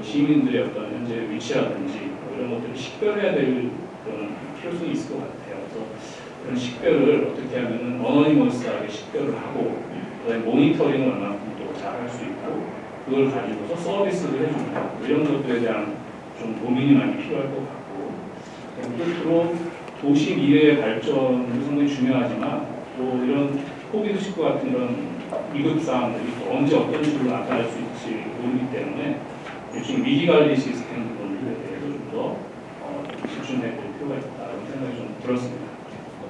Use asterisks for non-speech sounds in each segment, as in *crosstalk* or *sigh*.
또 시민들의 어떤 현재 위치라든지 뭐 이런 것들을 식별해야 될 그런 필요성이 있을 것 같아요. 그래서 그런 식별을 어떻게 하면은 어너니머스하게 식별을 하고 그다음에 모니터링을 얼마큼 또 잘할 수 있고 그걸 가지고서 서비스를 해주는 뭐 이런 것들에 대한 좀 고민이 많이 필요할 것 같고 끝으로 도시 미래의 발전도 상당히 중요하지만 또 이런 코비드19 같은 이런 위급 상황들이 또 언제 어떤 식으로 나타날 수 있을지 모르기 때문에 지금 위기 관리 시스템 부분들에 대해서 좀더 어, 집중해야 될 필요가 있다는 생각이 좀 들었습니다.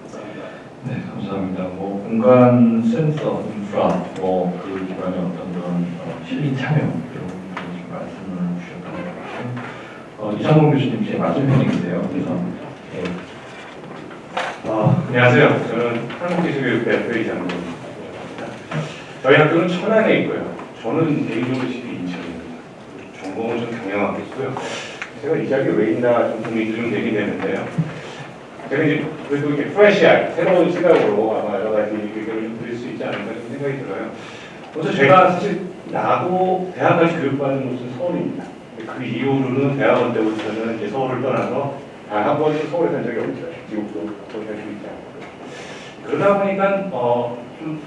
감사합니다. 네, 감사합니다. 뭐 공간 센서, 인프라, 뭐그 기반의 어떤 그런 어, 시민 참여 이런 말씀을 주셨던 것 같아요. 어, 이상공 교수님 제 맞은편에 계세요. 그래서 네, 아, 안녕하세요. 저는 한국기술교육대 회의장입니다. 저희 학교는 천안에 있고요. 저는 개인적으로. 경영하겠고요. 제가 이 자리에 왜 있나 좀 고민이 좀 되게 되는데요. 제가 이제 그래도 이렇게 프레시할 새로운 시각으로 아마 여러 가지 의견을 좀 드릴 수 있지 않을까 좀 생각이 들어요. 먼저 제가 사실 나고 대학까지 교육받은 곳은 서울입니다. 그 이후로는 대학원 때부터는 이제 서울을 떠나서 단 한 번도 서울에 산 적이 없죠. 미국도 살수 있지 않고. 그러다 보니까 어, 좀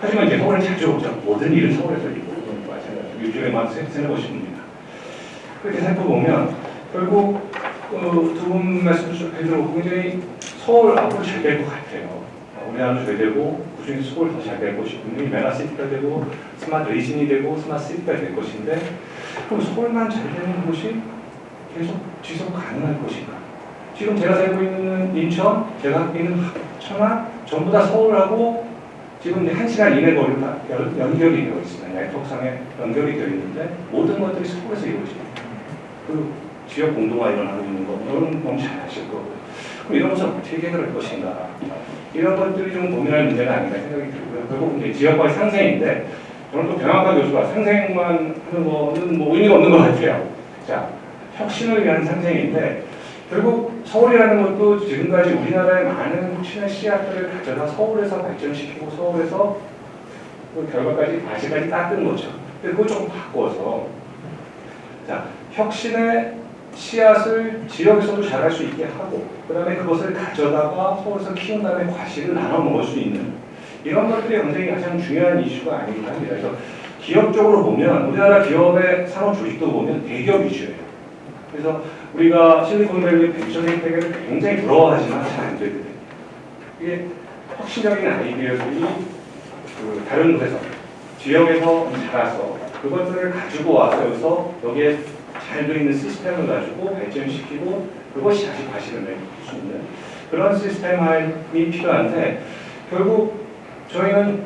하지만 이제 서울에 자주 오죠. 모든 일은 서울에서 있고 마찬가지로 세- 세네 번씩 옵니다. 그렇게 살펴보면 결국 그 두분 말씀 좀 해드리고 굉장히 서울 앞으로 잘 될 것 같아요. 어, 우리나라도 잘 되고 그중에 서울 더 잘 될 것이고 분명히 메가시티가 되고 smart region이 되고 smart city가 될 것인데 그럼 서울만 잘 되는 곳이 계속 지속 가능할 것인가? 지금 제가 살고 있는 인천, 제가 있는 천안 전부 다 서울하고 지금 이제 한 시간 이내 거리로 연결이 되어 있습니다. 네트워크상에 연결이 되어 있는데 모든 것들이 서울에서 이루어집니다. 그 지역 공동화 일어나고 있는 거 여러분 너무 잘 아실 거고요. 그럼 이런 것을 어떻게 해결할 것인가? 이런 것들이 좀 고민할 문제가 아닌가 생각이 들고요. 결국 이제 지역과의 상생인데 저는 또 병합과 교수가 상생만 하는 거는 뭐 의미가 없는 것 같아요. 자, 혁신을 위한 상생인데 결국 서울이라는 것도 지금까지 우리나라의 많은 혁신의 씨앗들을 가져다 서울에서 발전시키고 서울에서 그 결과까지 다시까지 닦은 거죠. 근데 그걸 조금 바꿔서 자 혁신의 씨앗을 지역에서도 자랄 수 있게 하고 그 다음에 그것을 가져다가 서울에서 키운 다음에 과실을 나눠 먹을 수 있는 이런 것들이 굉장히 가장 중요한 이슈가 아닌가 합니다. 그래서 기업적으로 보면 우리나라 기업의 산업 조직도 보면 대기업 위주예요. 그래서 우리가 실리콘밸리 벤처 생태계를 굉장히 부러워하지만 잘 안 되거든요. 이게 혁신적인 아이디어들이 그 다른 곳에서 지역에서 자라서 그것들을 가지고 와서 여기서 여기에 잘 되어 있는 시스템을 가지고 발전시키고 그것이 다시 과실을 낼수 있는 그런 시스템이 필요한데 결국 저희는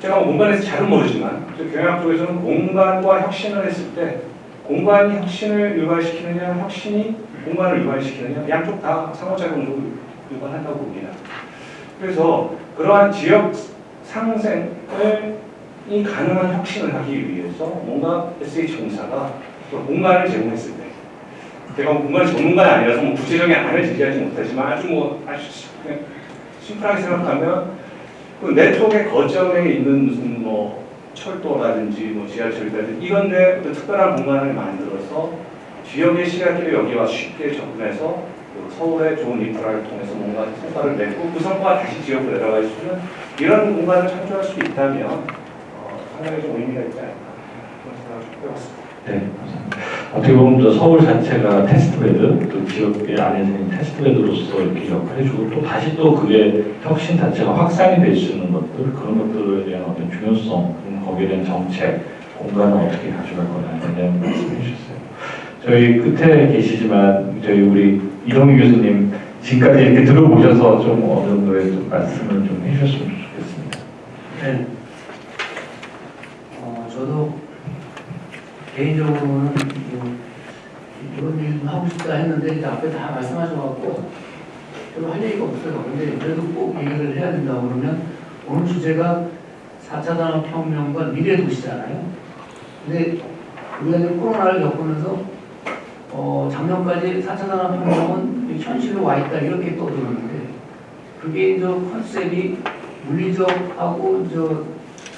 제가 뭐 공간에서 잘은 모르지만 저 경영학 쪽에서는 공간과 혁신을 했을 때 공간이 혁신을 유발시키느냐 혁신이 공간을 유발시키느냐 양쪽 다 상호작용으로 유발한다고 봅니다. 그래서 그러한 지역 상생을 이 가능한 혁신을 하기 위해서 뭔가 SH공사가 공간을 제공했을 때 제가 공간 전문가는 아니라서 뭐 구체적인 안을 제시하지 못하지만 아주 뭐 아주 심플하게 생각하면 그 네트워크의 거점에 있는 무슨 뭐 철도라든지 뭐 지하철이라든지 이런데 어떤 특별한 공간을 만들어서 지역의 시각들이 여기 와 쉽게 접근해서 그 서울의 좋은 인프라를 통해서 뭔가 성과를 냈고 그 성과가 다시 지역으로 내려갈 수 있는 이런 공간을 창조할 수 있다면 어, 상당히 좀 의미가 있지 않을까 그런 생각을 좀 해봤습니다. 네, 감사합니다. 어떻게 보면 또 서울 자체가 테스트베드, 또 지역의 안에서 테스트베드로서 이렇게 역할을 해주고 또 다시 또 그게 혁신 자체가 확산이 될 수 있는 것들, 그런 것들에 대한 어떤 중요성, 거기에 대한 정책, 공간을 어떻게 가져갈 거냐에 대한 말씀해 주셨어요. 저희 끝에 계시지만 저희 우리 이동희 교수님 지금까지 이렇게 들어보셔서 좀 어느 정도의 좀 말씀을 좀 해주셨으면 좋겠습니다. 네. 어, 저도 개인적으로는 뭐 이런 일좀 하고 싶다 했는데 이제 앞에 다 말씀하셔갖고 별로 할 얘기가 없어요. 근데 그래도 꼭 얘기를 해야 된다고 그러면 오늘 주제가 4차 산업혁명과 미래 도시잖아요. 근데 우리가 이제 코로나를 겪으면서 어, 작년까지 4차 산업혁명은 현실로 와 있다 이렇게 떠들었는데 그게 저 컨셉이 물리적하고 저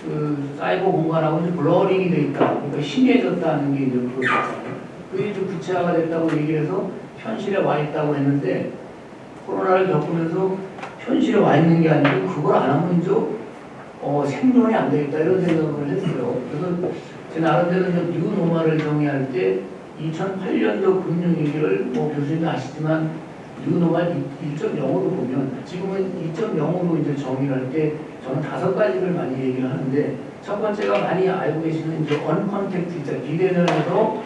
그 사이버 공간하고 이제 blurring이 돼 있다. 그러니까 심해졌다는 게 이제 그거잖아요. 그게 좀 구체화가 됐다고 얘기를 해서 현실에 와 있다고 했는데 코로나를 겪으면서 현실에 와 있는 게 아니고 그걸 안 하면 이제 어, 생존이 안 되겠다 이런 생각을 했어요. 그래서 제 나름대로 이제 new normal을 정의할 때 2008년도 금융 위기를 뭐 교수님도 아시지만 new normal 1.0으로 보면 지금은 2.0으로 이제 정의를 할 때 저는 다섯 가지를 많이 얘기를 하는데 첫 번째가 많이 알고 계시는 이제 uncontact 있죠. 비대면에서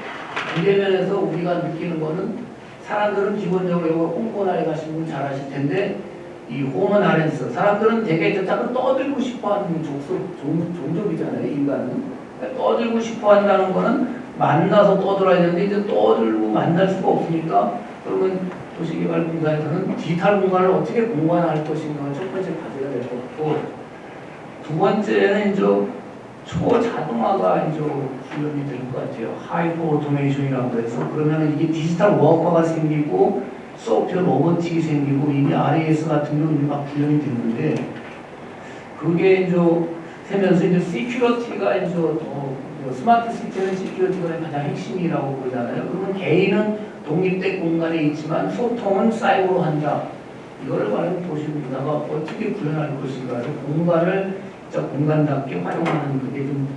비대면에서 우리가 느끼는 거는 사람들은 기본적으로 이거 홍보나에 가신 분 잘 아실 텐데 이 homo narrans 사람들은 되게 저 자꾸 떠들고 싶어하는 족속 종, 종족이잖아요 인간은 그러니까 떠들고 싶어한다는 거는 만나서 떠들어야 되는데 이제 떠들고 만날 수가 없으니까 그러면 도시개발공사에서는 디지털 공간을 어떻게 공간할 것인가 첫 번째 과제가 될 것 같고 두 번째는 이제 초자동화가 이제 구현이 될 것 같아요. hyper automation이라고 해서 그러면 이게 디지털 워커가 생기고 software robotic이 생기고 이미 RPA 같은 경우는 막 구현이 됐는데 그게 이제 세면서 이제 security가 이제 더 smart city는 security가 가장 핵심이라고 보잖아요. 그러면 개인은 독립된 공간에 있지만 소통은 사이버로 한다. 이거를 과연 도시 문화가 어떻게 구현할 것인가. 그래서 공간을 진짜 공간답게 활용하는 그게 좀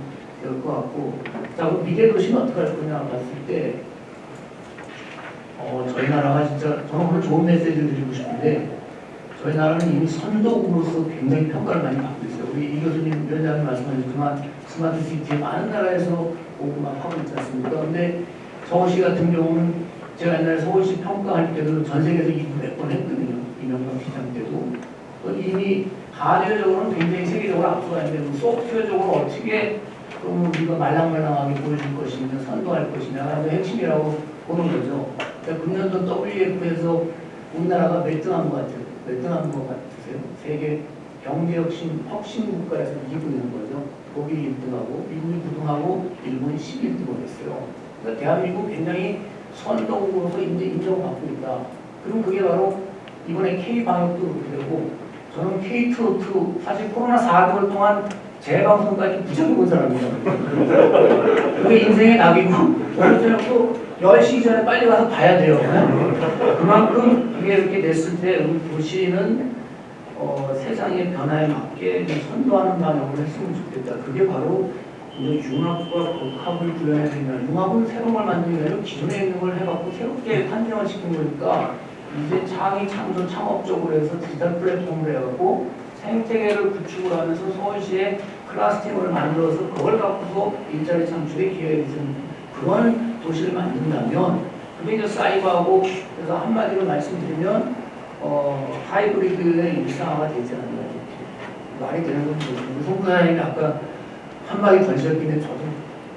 될 것 같고. 자, 미래 도시는 어떻게 할 거냐 봤을 때, 어, 저희 나라가 진짜, 저는 오늘 좋은 메시지를 드리고 싶은데, 저희 나라는 이미 선도국으로서 굉장히 평가를 많이 받고 있어요. 우리 이 교수님, 위원장님 말씀하셨지만, 스마트 시티 많은 나라에서 오고 막 하고 있지 않습니까? 근데 서울시 같은 경우는 제가 옛날에 서울시 평가할 때도 전 세계에서 2등 몇번 했거든요. 이명박 시장 때도. 또 이미 하드웨어적으로는 굉장히 세계적으로 앞서가 있는데 그 소프트웨어적으로 어떻게 그럼 우리가 말랑말랑하게 보여줄 것이냐, 선도할 것이냐가 핵심이라고 보는 거죠. 그러니까 금년도 WF에서 우리나라가 몇 등 한 것 같아요? 몇 등 한 것 같으세요? 세계 경제혁신 혁신 국가에서 2등인 거죠. 독일이 1등하고 미국이 9등하고 일본이 11등을 했어요. 그러니까 대한민국 굉장히 선도국으로서 인정받고 있다. 그럼 그게 바로 이번에 K-방역도 그렇게 되고 저는 K2, 사실 코로나 4개월 동안 재방송까지 무척 본 사람이에요. 그게 인생의 낙이고 또 10시 전에 빨리 가서 봐야 돼요. 그만큼 그게 이렇게 됐을 때 우리 도시는 어, 세상의 변화에 맞게 좀 선도하는 방향으로 했으면 좋겠다. 그게 바로 이제 융합과 복합을 구현해야 된다. 융합은 새로운 걸 만드는 게 아니라 기존에 있는 걸 해갖고 새롭게 판정을 시킨 거니까 이제 창의 창조 창업적으로 해서 디지털 플랫폼을 해갖고 생태계를 구축을 하면서 서울시에 클러스팅을 만들어서 그걸 갖고서 일자리 창출의 기회를 주는 그런 도시를 만든다면 그게 이제 사이버하고 그래서 한마디로 말씀드리면 어, 하이브리드의 일상화가 되지 않나 말이 되는 모르겠는데 송사장님이 아까 한마디 던졌긴 해 저도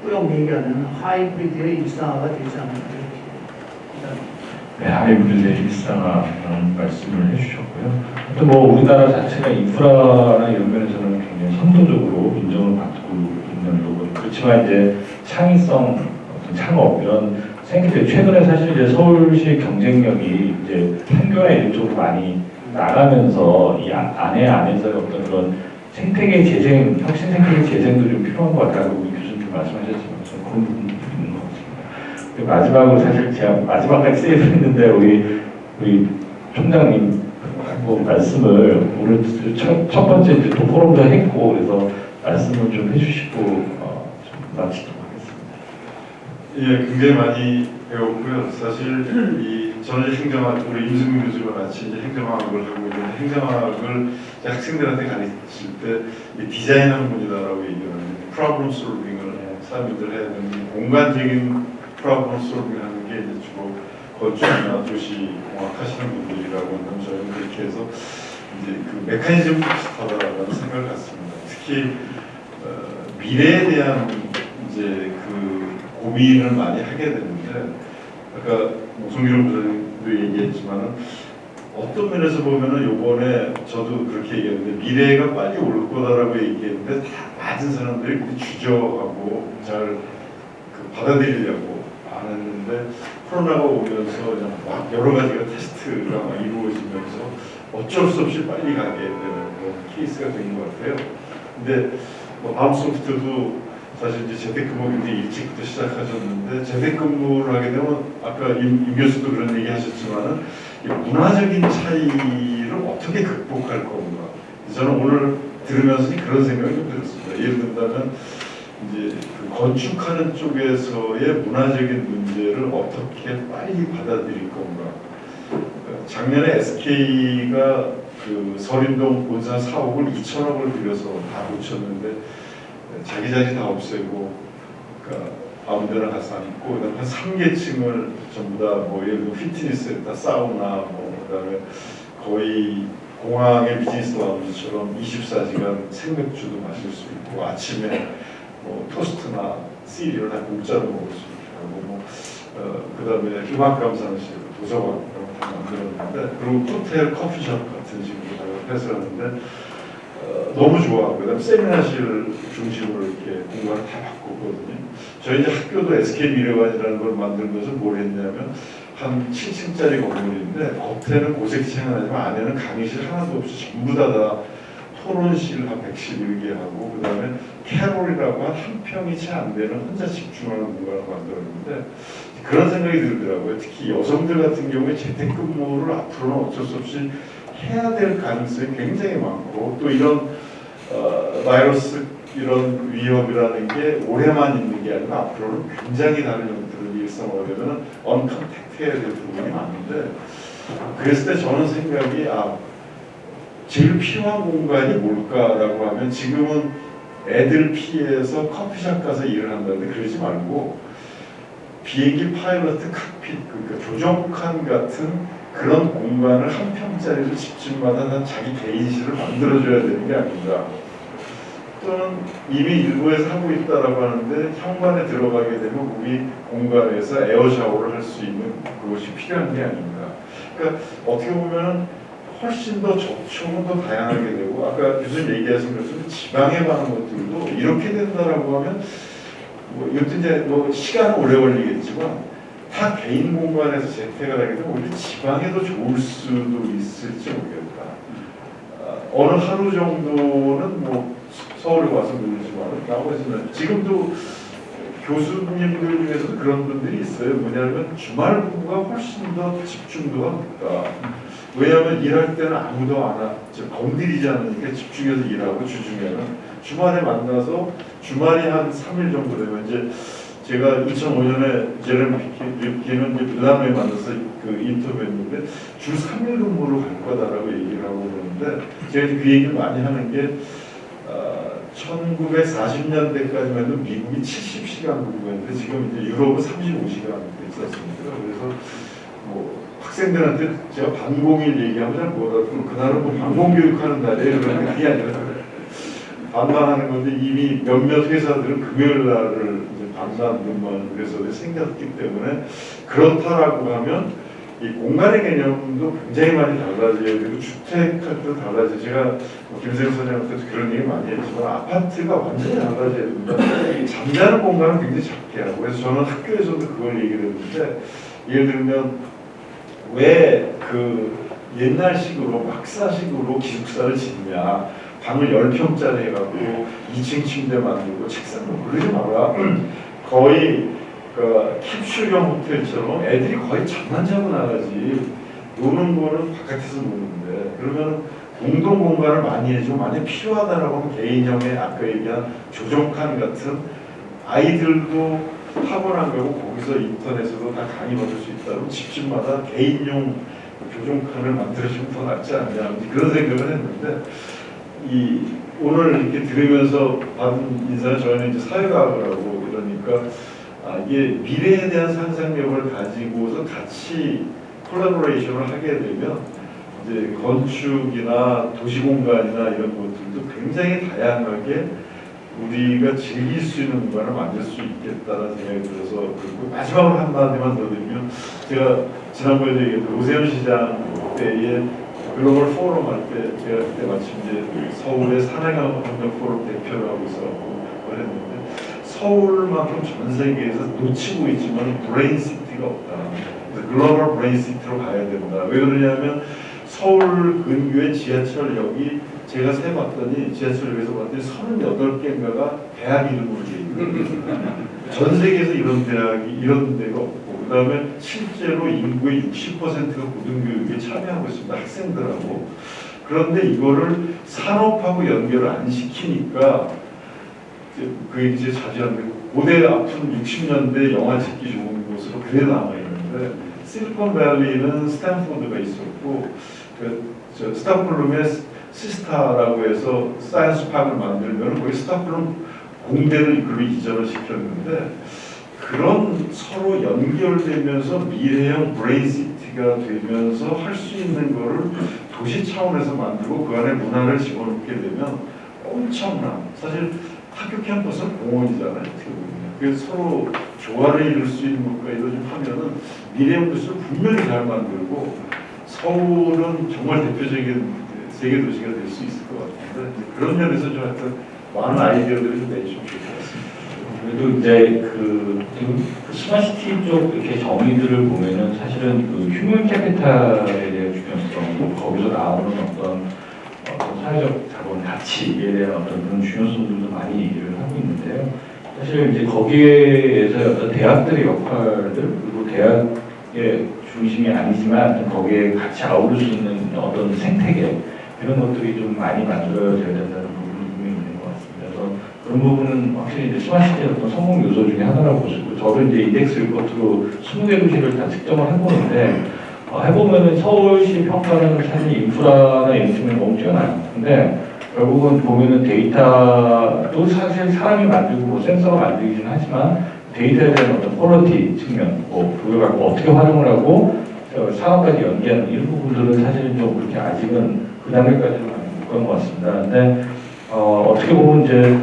꾸역 얘기하는 하이브리드의 일상화가 되지 않나 이렇게 네, 하이브리드의 일상화라는 말씀을 해주셨고요. 또 뭐 우리나라 자체가 인프라나 이런 면에서는 굉장히 선도적으로 인정을 받고 있는 부분. 그렇지만 이제 창의성, 어떤 창업 이런 생기때 최근에 사실 이제 서울시의 경쟁력이 이제 판교나 이런 쪽으로 많이 나가면서 이 아- 안에 안에서의 어떤 그런 생태계 재생, 혁신 생태계 재생도 좀 필요한 것 같다고 교수님 말씀하셨지만 저는 그런 부분 마지막으로 사실 제가 마지막까지 세이브 했는데 우리 우리 총장님 뭐 말씀을 오늘 첫, 첫 번째 이제 또 포럼도 했고 그래서 말씀을 좀 해주시고 어, 좀 마치도록 하겠습니다. 예, 굉장히 많이 배웠고요. 사실 이 저는 행정학 우리 임승민 교수와 같이 이제 행정학을 하고 있는데 행정학을 학생들한테 가르칠 때 이 디자인하는 분이다라고 얘기를 하는데 프로블럼 솔빙을 사람들 해야 되는 게 공간적인 솔빙 하는 게 이제 주로 건축이나 도시 공학 하시는 분들이라고 한다면 저희는 그렇게 해서 이제 그 메커니즘 비슷하다라는 생각을 갖습니다. 특히 어, 미래에 대한 이제 그 고민을 많이 하게 되는데 아까 뭐 송기룡 부장님도 얘기했지만은 어떤 면에서 보면은 요번에 저도 그렇게 얘기했는데 미래가 빨리 올 거다라고 얘기했는데 다 맞은 사람들이 주저하고 잘 그 받아들이려고 안 했는데 코로나가 오면서 막 여러 가지가 테스트가 막 이루어지면서 어쩔 수 없이 빨리 가게 되는 그런 케이스가 된 것 같아요. 근데 뭐 마음소프트도 사실 이제 재택근무 굉장히 일찍부터 시작하셨는데 재택근무를 하게 되면 아까 임, 임 교수도 그런 얘기 하셨지만은 이 문화적인 차이를 어떻게 극복할 건가 저는 오늘 들으면서 그런 생각이 좀 들었습니다. 예를 든다면 이제 그 건축하는 쪽에서의 문화적인 문제를 어떻게 빨리 받아들일 건가. 작년에 SK가 그 서린동 본사 사옥을 2천억을 들여서 다 고쳤는데 자기 자리 다 없애고 그러니까 아무 데나 가서 앉고 그다음에 한 3계층을 전부 다뭐 예를 들어 피트니스에다 사우나 뭐 그다음에 거의 공항의 비즈니스 라운지처럼 24시간 생맥주도 마실 수 있고 아침에 뭐 토스트나 시리얼 다 공짜로 먹을 수 있게 하고 뭐 어, 그 다음에 음악 감상실, 도서관 이런 거 다 만들었는데 그리고 호텔 커피숍 같은 식으로 다 해서였는데 어, 너무 좋아. 그다음 세미나실 중심으로 이렇게 공간을 다 바꿨거든요. 저희 이제 학교도 SK 미래관이라는 걸 만들면서 뭘 했냐면 한 7층짜리 건물인데 겉에는 고색층은 하지만 안에는 강의실 하나도 없이 전부 다, 다 토론실 한 111개 하고 그 다음에 캐롤이라고 한한 평이 채 안 되는 혼자 집중하는 공간을 만들었는데 그런 생각이 들더라고요. 특히 여성들 같은 경우에 재택근무를 앞으로는 어쩔 수 없이 해야 될 가능성이 굉장히 많고 또 이런 어, 바이러스 이런 위협이라는 게 오래만 있는 게 아니라 앞으로는 굉장히 다른 형태로 일상화되면 언컨택트 해야 될 부분이 많은데 그랬을 때 저는 생각이 아 제일 필요한 공간이 뭘까라고 하면 지금은 애들 피해서 커피숍 가서 일을 한다는데 그러지 말고 비행기 파일럿 cockpit 그러니까 조종칸 같은 그런 공간을 한 평짜리를 집집마다 다 자기 개인실을 만들어줘야 되는 게 아닌가. 또는 이미 일부에서 하고 있다라고 하는데 현관에 들어가게 되면 우리 공간에서 air shower를 할 수 있는 그것이 필요한 게 아닌가. 그러니까 어떻게 보면 훨씬 더 접촉은 더 다양하게 되고 아까 교수님 얘기하신 것처럼 지방에 관한 것들도 이렇게 된다라고 하면 뭐 이것도 이제 뭐 시간은 오래 걸리겠지만 다 개인 공간에서 재택을 하게 되면 오히려 지방에도 좋을 수도 있을지 모르겠다. 아, 어느 하루 정도는 뭐 서울에 와서 놀지만 나머지는 지금도 교수님들 중에서도 그런 분들이 있어요. 뭐냐면 주말 공부가 훨씬 더 집중도가 높다. 왜냐하면 일할 때는 아무도 안 하, 저 건드리지 않으니까 집중해서 일하고 주중에는. 주말에 만나서 주말이 한 3일 정도 되면 이제 제가 2005년에 제레미 피키는 이제 밀라노에 만나서 그 인터뷰했는데 주 3일 근무로 갈 거다라고 얘기를 하고 그러는데 제가 그 얘기를 많이 하는 게 어, 1940년대까지만 해도 미국이 70시간 근무했는데 지금 이제 유럽은 35시간 됐었습니다. 그래서 뭐 학생들한테 제가 반공일 얘기하면 잘 못하고 그날은 뭐 반공교육하는 날이에요. 그러니까 그게 아니라 반반하는 건데 이미 몇몇 회사들은 금요일 날을 반반 회사들이 생겼기 때문에 그렇다라고 하면 이 공간의 개념도 굉장히 많이 달라져야 되고 주택할 때도 달라져요. 제가 뭐 김세영 선생님한테도 그런 얘기 많이 했지만 아파트가 완전히 달라져야 된다. 잠자는 공간은 굉장히 작게 하고 그래서 저는 학교에서도 그걸 얘기를 했는데 예를 들면 왜 그 옛날식으로 박사식으로 기숙사를 짓냐. 방을 10평짜리 해갖고 2층 침대 만들고 책상 뭐 그러지 마라. 거의 그 캡슐형 호텔처럼 애들이 거의 잠만 자고 나가지. 노는 거는 바깥에서 노는데. 그러면 공동 공간을 많이 해주고 만약 필요하다라고 하면 개인형의 아까 얘기한 조종칸 같은 아이들도 안 가고 거기서 인터넷으로 다 강의 받을 수 있다면 집집마다 개인용 교정칸을 만들어주면 더 낫지 않냐. 그런 생각을 했는데 이 오늘 이렇게 들으면서 받은 인사는 저희는 이제 사회과학을 하고 이러니까 아, 이게 미래에 대한 상상력을 가지고서 같이 콜라보레이션을 하게 되면 이제 건축이나 도시공간이나 이런 것들도 굉장히 다양하게 우리가 즐길 수 있는 공간을 만들 수 있겠다는 생각이 들어서 그리고 마지막으로 한마디만 더 드리면 제가 지난번에도 얘기했던 오세훈 시장 때에 글로벌 포럼 할 때 제가 그때 마침 이제 서울의 산학협력 포럼 대표를 하고 있었고 그랬는데 서울만큼 전 세계에서 놓치고 있지만 brain city가 없다. 그래서 global brain city로 가야 된다. 왜 그러냐면 서울 근교의 지하철역이 제가 세봤더니 지하철역에서 봤더니 38개인가가 대학 이름으로 돼 있는 *laughs* 전 세계에서 이런 대학이 이런 데가 없고 그 다음에 실제로 인구의 60%가 고등교육에 참여하고 있습니다. 학생들하고. 그런데 이거를 산업하고 연결을 안 시키니까 이제 그 이제 자주 하는데 고대 앞은 60년대 영화 찍기 좋은 곳으로 그대로 남아 있는데 실리콘밸리는 스탠포드가 있었고 그저 스톡홀름에 시스타라고 해서 science park를 만들면 거기 스톡홀름 공대를 그로 이전을 시켰는데 그런 서로 연결되면서 미래형 brain city가 되면서 할 수 있는 거를 도시 차원에서 만들고 그 안에 문화를 집어넣게 되면 엄청난 사실 학교 캠퍼스는 공원이잖아요 어떻게 그래서 서로 조화를 이룰 수 있는 것까지도 좀 하면은 미래형 도시를 분명히 잘 만들고 서울은 정말 대표적인 세계 도시가 될 수 있을 것 같은데 그런 면에서 좀 하여튼 많은 아이디어들을 좀 내주시면 같습니다. 그래도 이제 그그 smart city 쪽 이렇게 정의들을 보면은 사실은 그 human capital에 대한 중요성, 뭐 거기서 나오는 어떤 어떤 사회적 자본 가치에 대한 어떤 그런 중요성들도 많이 얘기를 하고 있는데요. 사실 이제 거기에서 어떤 대학들의 역할들 그리고 대학의 중심이 아니지만 거기에 같이 아우를 수 있는 어떤 생태계 이런 것들이 좀 많이 만들어져야 된다는 부분이 분명히 있는 것 같습니다. 그래서 그런 부분은 확실히 이제 스마시티의 어떤 성공 요소 중에 하나라고 보시고 저도 이제 인덱스 리포트로 20개 도시를 다 측정을 해보는데 어, 해보면은 서울시 평가는 사실 인프라나 측면이 너무 뛰어나요. 근데 결국은 보면은 데이터도 사실 사람이 만들고 뭐 센서가 만들긴 하지만 데이터에 대한 어떤 quality 측면, 뭐 그걸 갖고 어떻게 활용을 하고 어, 사업까지 연계하는 이런 부분들은 사실은 좀 그렇게 아직은 그 단계까지는 못간것 같습니다. 근데 어, 어떻게 보면 이제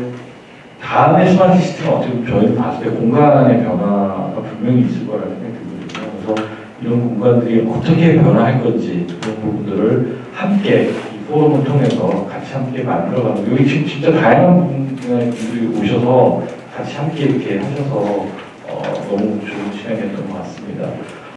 다음에 스마트 시스템은 어떻게 보면 저희는 봤을 때 공간의 변화가 분명히 있을 거라는 생각이 들거든요. 그래서 이런 공간들이 어떻게 변화할 건지 그런 부분들을 함께 이 포럼을 통해서 같이 함께 만들어가는 여기 진짜 다양한 분들이 오셔서 같이 함께 이렇게 하셔서 어, 너무 좋은 시간이었던 것 같습니다.